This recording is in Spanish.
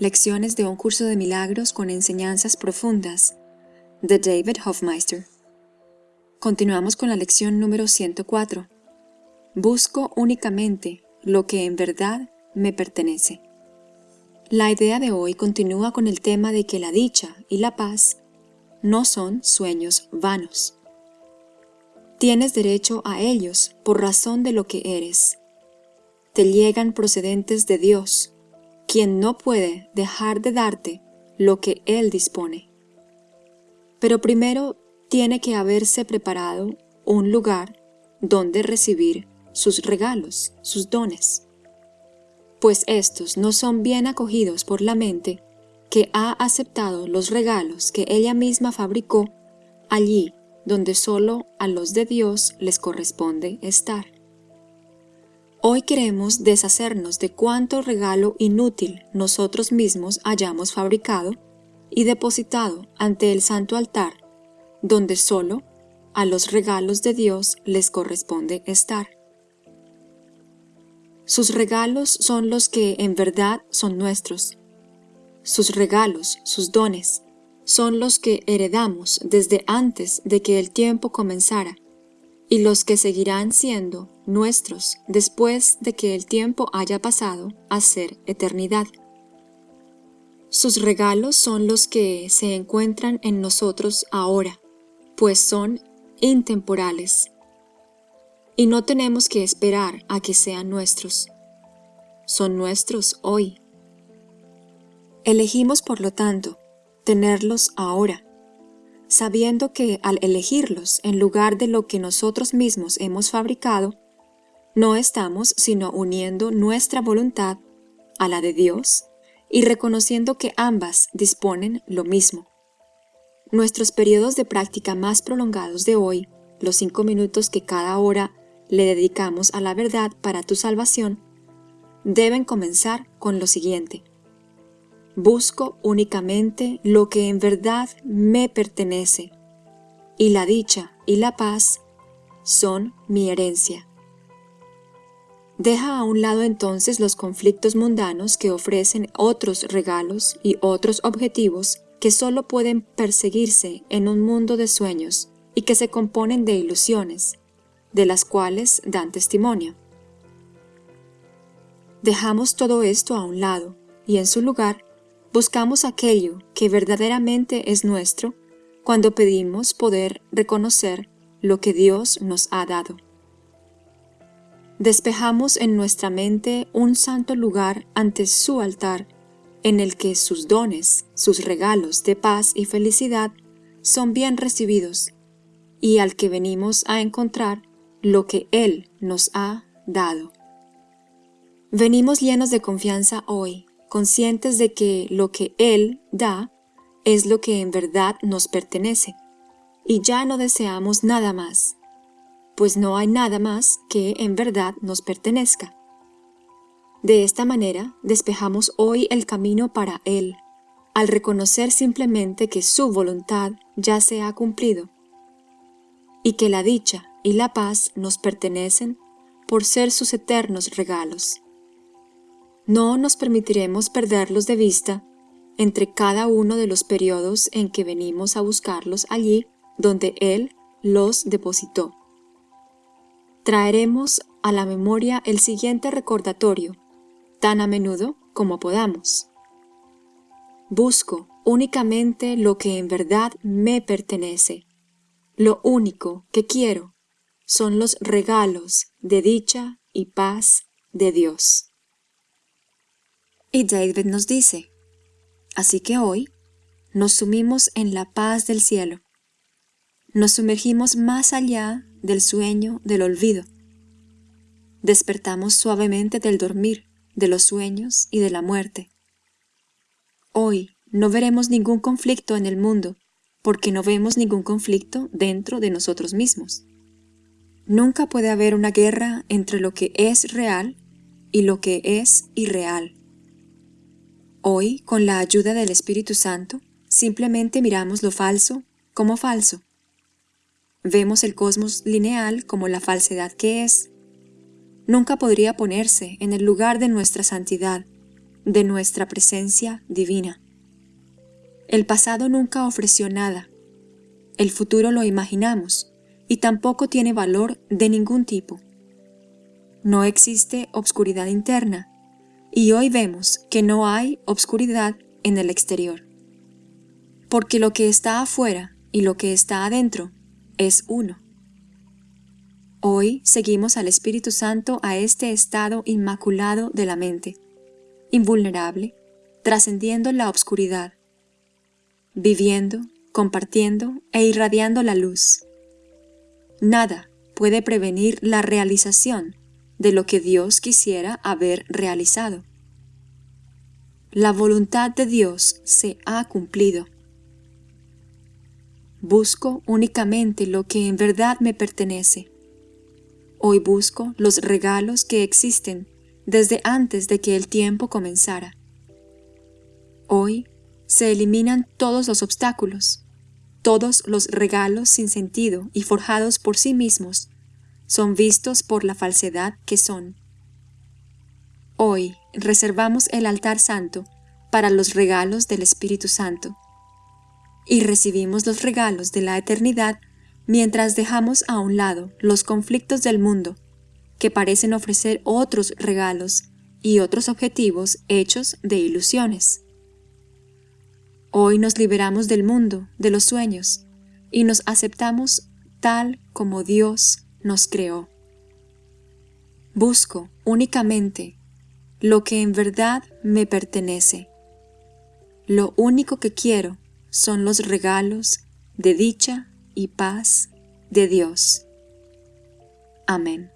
Lecciones de un curso de milagros con enseñanzas profundas de David Hofmeister. Continuamos con la lección número 104. Busco únicamente lo que en verdad me pertenece. La idea de hoy continúa con el tema de que la dicha y la paz no son sueños vanos. Tienes derecho a ellos por razón de lo que eres. Te llegan procedentes de Dios, quien no puede dejar de darte lo que Él dispone. Pero primero tiene que haberse preparado un lugar donde recibir sus regalos, sus dones. Pues estos no son bien acogidos por la mente que ha aceptado los regalos que ella misma fabricó allí donde solo a los de Dios les corresponde estar. Hoy queremos deshacernos de cuánto regalo inútil nosotros mismos hayamos fabricado y depositado ante el santo altar, donde solo a los regalos de Dios les corresponde estar. Sus regalos son los que en verdad son nuestros. Sus regalos, sus dones, son los que heredamos desde antes de que el tiempo comenzara y los que seguirán siendo nuestros después de que el tiempo haya pasado a ser eternidad. Sus regalos son los que se encuentran en nosotros ahora, pues son intemporales. Y no tenemos que esperar a que sean nuestros. Son nuestros hoy. Elegimos, por lo tanto, tenerlos ahora sabiendo que al elegirlos en lugar de lo que nosotros mismos hemos fabricado, no estamos sino uniendo nuestra voluntad a la de Dios y reconociendo que ambas disponen lo mismo. Nuestros periodos de práctica más prolongados de hoy, los cinco minutos que cada hora le dedicamos a la verdad para tu salvación, deben comenzar con lo siguiente. Busco únicamente lo que en verdad me pertenece, y la dicha y la paz son mi herencia. Deja a un lado entonces los conflictos mundanos que ofrecen otros regalos y otros objetivos que solo pueden perseguirse en un mundo de sueños y que se componen de ilusiones, de las cuales dan testimonio. Dejamos todo esto a un lado y en su lugar buscamos aquello que verdaderamente es nuestro cuando pedimos poder reconocer lo que Dios nos ha dado. Despejamos en nuestra mente un santo lugar ante su altar, en el que sus dones, sus regalos de paz y felicidad son bien recibidos, y al que venimos a encontrar lo que Él nos ha dado. Venimos llenos de confianza hoy conscientes de que lo que Él da es lo que en verdad nos pertenece, y ya no deseamos nada más, pues no hay nada más que en verdad nos pertenezca. De esta manera despejamos hoy el camino para Él, al reconocer simplemente que su voluntad ya se ha cumplido, y que la dicha y la paz nos pertenecen por ser sus eternos regalos no nos permitiremos perderlos de vista entre cada uno de los periodos en que venimos a buscarlos allí donde Él los depositó. Traeremos a la memoria el siguiente recordatorio, tan a menudo como podamos. Busco únicamente lo que en verdad me pertenece. Lo único que quiero son los regalos de dicha y paz de Dios. Y David nos dice, así que hoy nos sumimos en la paz del cielo. Nos sumergimos más allá del sueño del olvido. Despertamos suavemente del dormir, de los sueños y de la muerte. Hoy no veremos ningún conflicto en el mundo, porque no vemos ningún conflicto dentro de nosotros mismos. Nunca puede haber una guerra entre lo que es real y lo que es irreal. Hoy, con la ayuda del Espíritu Santo, simplemente miramos lo falso como falso. Vemos el cosmos lineal como la falsedad que es. Nunca podría ponerse en el lugar de nuestra santidad, de nuestra presencia divina. El pasado nunca ofreció nada, el futuro lo imaginamos y tampoco tiene valor de ningún tipo. No existe obscuridad interna y hoy vemos que no hay obscuridad en el exterior. Porque lo que está afuera y lo que está adentro es uno. Hoy seguimos al Espíritu Santo a este estado inmaculado de la mente, invulnerable, trascendiendo la obscuridad, viviendo, compartiendo e irradiando la luz. Nada puede prevenir la realización de lo que Dios quisiera haber realizado. La voluntad de Dios se ha cumplido. Busco únicamente lo que en verdad me pertenece. Hoy busco los regalos que existen desde antes de que el tiempo comenzara. Hoy se eliminan todos los obstáculos, todos los regalos sin sentido y forjados por sí mismos son vistos por la falsedad que son. Hoy reservamos el altar santo para los regalos del Espíritu Santo y recibimos los regalos de la eternidad mientras dejamos a un lado los conflictos del mundo que parecen ofrecer otros regalos y otros objetivos hechos de ilusiones. Hoy nos liberamos del mundo, de los sueños, y nos aceptamos tal como Dios nos creó. Busco únicamente lo que en verdad me pertenece. Lo único que quiero son los regalos de dicha y paz de Dios. Amén.